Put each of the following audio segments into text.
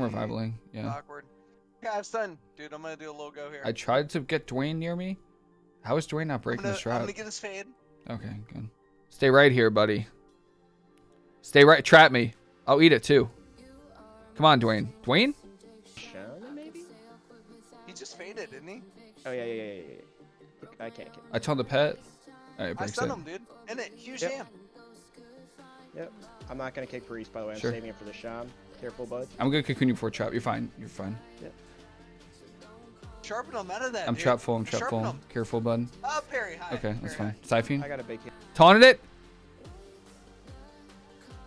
I'm revivaling. Yeah. Awkward. Yeah, I've stun. Dude, I'm gonna do a little go here. I tried to get Dwayne near me. How is Dwayne not breaking gonna, this I'm gonna get his fade. Okay, good. Stay right here, buddy. Stay right. Trap me. I'll eat it too. Come on, Dwayne. Dwayne? Shaman, maybe? He just faded, didn't he? Oh, yeah, yeah, yeah, yeah. yeah. I can't get I told the pet. Alright, I breaks stunned it. him, dude. In it, huge Yep. jam. Yep. I'm not going to kick Priest, by the way. I'm Sure. saving it for the Sham. Careful, bud. I'm gonna cocoon you before trap. You're fine. You're fine. Sharpen him out of that. I'm dude. trap full. I'm trap Sharpen full. him. Careful, bud. Oh, parry high. Okay, that's parry fine. Siphon. I got a big hit. Taunted it.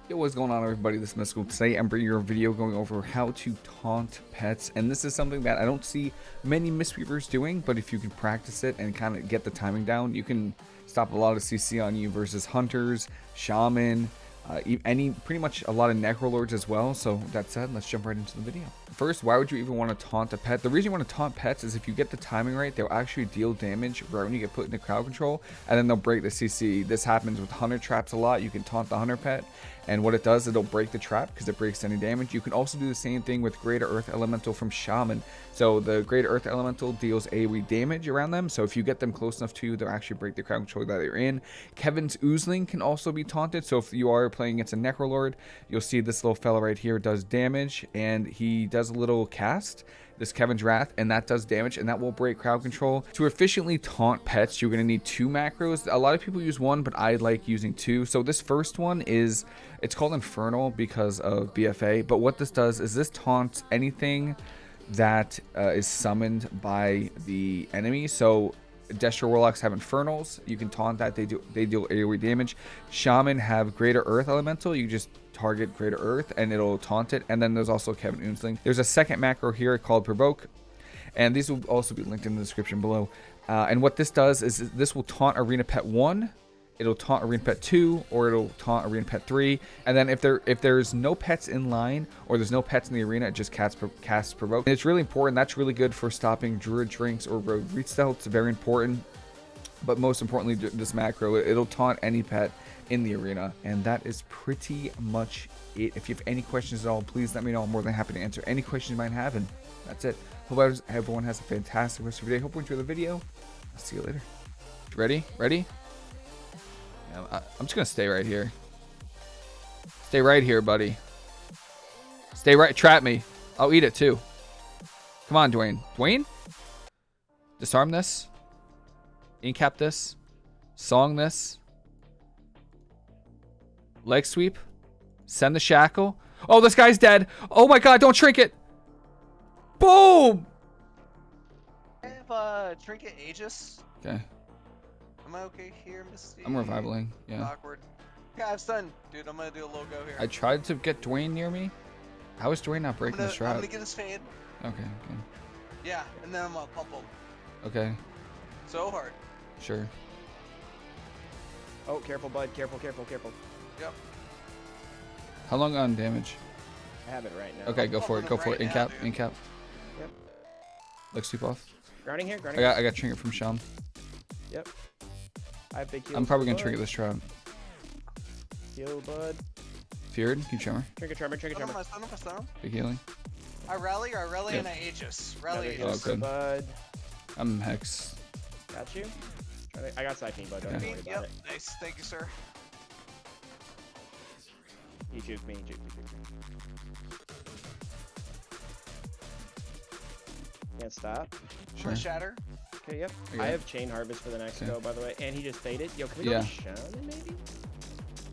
Yo, what's going on, everybody? This is Mystical. Today, I'm bringing you a video going over how to taunt pets, and this is something that I don't see many Mistweavers doing. But if you can practice it and kind of get the timing down, you can stop a lot of CC on you versus hunters, shaman, uh, any pretty much a lot of necrolords as well. So that said, let's jump right into the video. First, why would you even want to taunt a pet? The reason you want to taunt pets is if you get the timing right, they'll actually deal damage right when you get put into crowd control, and then they'll break the CC. This happens with hunter traps a lot. You can taunt the hunter pet, and what it does, it'll break the trap because it breaks any damage. You can also do the same thing with Greater Earth Elemental from Shaman. So the Greater Earth Elemental deals AoE damage around them. So if you get them close enough to you, they'll actually break the crowd control that they're in. Kevin's Oozeling can also be taunted. So if you are playing against a Necrolord, you'll see this little fella right here does damage, and he does a little cast this Kevin's Wrath, and that does damage, and that will break crowd control. To efficiently taunt pets, you're going to need two macros. A lot of people use one, but I like using two. So this first one is, it's called Infernal because of BFA, but what this does is this taunts anything that uh, is summoned by the enemy. So Destro Warlocks have Infernals. You can taunt that. They do they deal AoE damage. Shaman have Greater Earth Elemental. You just target Greater Earth and it'll taunt it. And then there's also Kevin Oozeling. There's a second macro here called Provoke. And these will also be linked in the description below. Uh, and what this does is this will taunt Arena Pet 1 it'll taunt arena pet 2 or it'll taunt arena pet 3 and then if there if there's no pets in line or there's no pets in the arena it just casts, casts provoke and it's really important that's really good for stopping druid drinks or rogue restealth it's very important but most importantly this macro it'll taunt any pet in the arena and that is pretty much it if you have any questions at all please let me know i'm more than happy to answer any questions you might have and that's it hope everyone has a fantastic rest of your day hope you enjoy the video i'll see you later ready ready I'm just gonna stay right here. Stay right here, buddy. Stay right. Trap me. I'll eat it too. Come on, Dwayne. Dwayne? Disarm this. Incap this. Song this. Leg sweep. Send the shackle. Oh, this guy's dead. Oh my god, don't shrink it. Boom! I have uh, Trinket Aegis. Okay. Am I okay here, Misty? I'm revivaling. Yeah. Awkward. Yeah, I've stun. Dude, I'm gonna do a little go here. I tried to get Dwayne near me. How is Dwayne not breaking gonna, this I'm gonna get his fade. Okay, okay. Yeah, and then I'm gonna pump him. Okay, So hard. Sure. Oh, careful, bud. Careful, careful, careful. Yep. How long on damage? I have it right now. Okay, go oh, for it. Go for it. right now, Incap. dude. Incap. Yep. Like sweep off. Grounding here, I grounding got I got trinket from Sham. Yep. I have big heals. I'm probably gonna bud. trinket this trap. Heal, bud. Feared. Keep tremor. Trinket tremor, trinket Stun him, tremor. I stun him, I stun him. Big healing. I rally, I rally, Yeah. and I Aegis. Rally heal Oh, good. bud. I'm hex. Got you. Trying to- I got Siphon, bud. Don't worry about Yep, it. nice. Thank you, sir. He juked me, he juked me, juked me. Can't stop. Sure. Sure. Shatter. Okay, yep. I I have Chain Harvest for the next Okay. go, by the way. And he just faded. Yo, can we Yeah. go Shaman, maybe?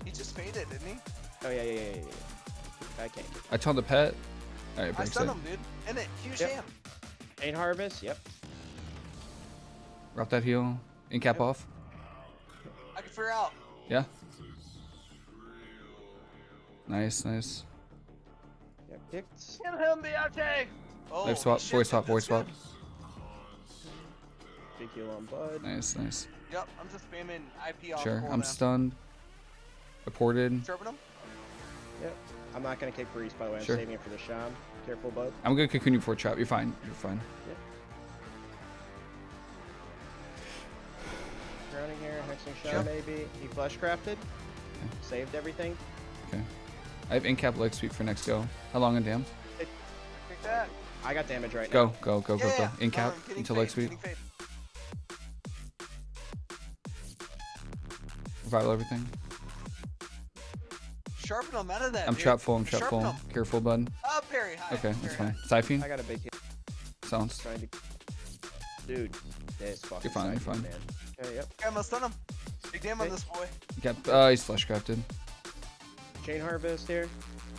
He just faded, didn't he? Oh, yeah, yeah, yeah, yeah. yeah. I can't. I told the pet. All right, I breaks stunned it. him, dude. And it, huge Yep. jam. Chain Harvest, yep. Route that heal. Incap Yep. off. I can figure out. Yeah. Nice, nice. Yep, kicked. Get him, Biate! Oh, Life swap, shit, voice swap, voice swap. good. Big heal on Bud. Nice, nice. Yep, I'm just spamming IP off Sure. I'm stunned. Reported. Chirping him? Yep. I'm not gonna kick Breeze, by the way. I'm Sure. saving it for the Sham. Careful, Bud. I'm gonna cocoon you for a trap. You're fine. You're fine. Grounding here, hexing Sham, Sure. maybe. He flesh crafted. Saved everything. Okay. I have incap leg sweep for next go. How long on dam? I got damage right Go, now. go, go, go, Yeah, yeah. go. In cap Um, getting until fade, leg sweep. Revival everything. Sharpen them out of that. I'm dude. trap full. I'm trap Sharpen full. 'em. Careful, bud. Uh, parry high. Okay, that's fine. Siphon. I got a big hit. Sounds. Dude, this fucking. You're fine, you're fine. Man. Okay, yep. high. Okay, I'm gonna stun him. Big damn on this boy. Cap. Uh, he's flesh crafted. Chain harvest here.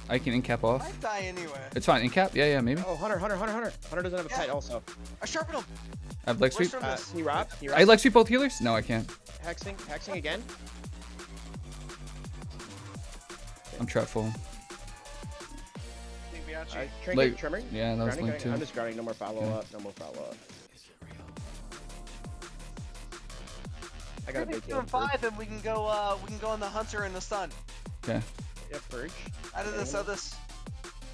I can in cap off. Might die anyway. It's fine. In cap. Yeah, yeah, maybe. Oh, Hunter, Hunter, Hunter, Hunter. Hunter doesn't have a Yeah. pet also. I sharpen him. I have leg sweep. Uh, he robbed. He I robbed. leg sweep both healers. No, I can't. Hexing, hexing again. I'm trap full. Think Bianchi. Alright, trinket, Like- tremor. Yeah, that was Grounding, link grounding. I'm just grounding. No more follow Okay. up. No more follow up. I got a big two, and five, and we can go. Uh, we can go on the hunter and the sun. Okay. Yep, purge. Out of this, out of this.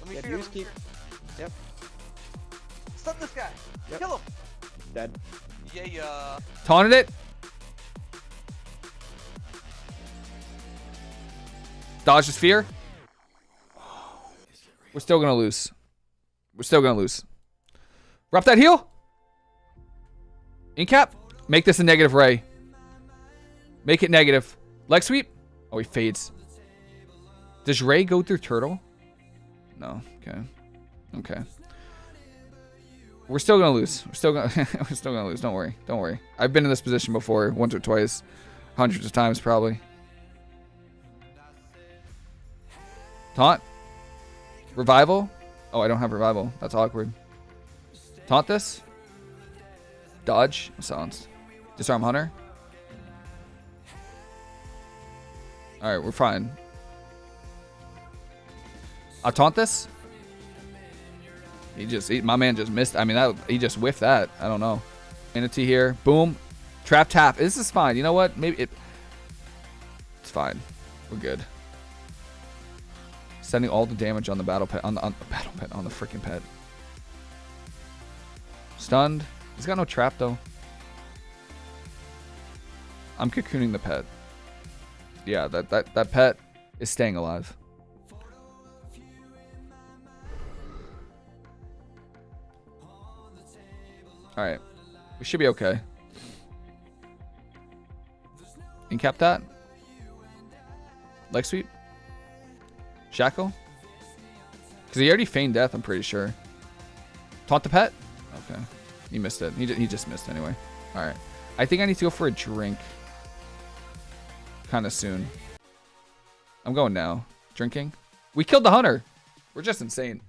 Let me Yeah, fear. Let me keep- Yep. Stun this guy. Yep. Kill him. Dead. Yeah, yeah. Taunted it. Dodge the sphere. We're still gonna lose. We're still gonna lose. Drop that heal. In cap. Make this a negative ray. Make it negative. Leg sweep. Oh, he fades. Does Ray go through turtle? No. Okay. Okay. We're still gonna lose. We're still gonna we're still gonna lose. Don't worry. Don't worry. I've been in this position before, once or twice, hundreds of times probably. Taunt. Revival. Oh, I don't have revival. That's awkward. Taunt this. Dodge. Silence. Disarm hunter. All right, we're fine. I'll taunt this. He just, he, my man just missed. I mean, that he just whiffed that. I don't know. Manatee here. Boom. Trap tap. This is fine. You know what? Maybe it. It's fine. We're good. Sending all the damage on the battle pet on the, on the battle pet on the freaking pet. Stunned. He's got no trap though. I'm cocooning the pet. Yeah, that that that pet is staying alive. All right, we should be okay. Incap that. Leg sweep. Shackle. Because he already feigned death, I'm pretty sure. Taunt the pet? Okay. He missed it. He, he just missed anyway. Alright. I think I need to go for a drink. Kind of soon. I'm going now. Drinking. We killed the hunter. We're just insane.